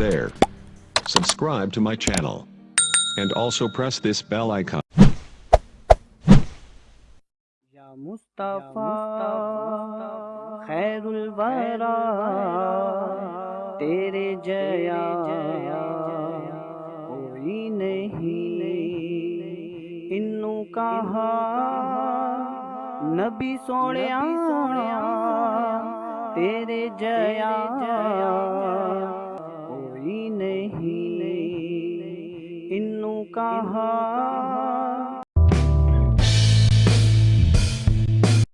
there. Subscribe to my channel. And also press this bell icon. Ya Mustafa, Khairul Tere Jaya, Koi Nahi, Innu Kaha, Nabi Tere Jaya, نہیں انہوں کہا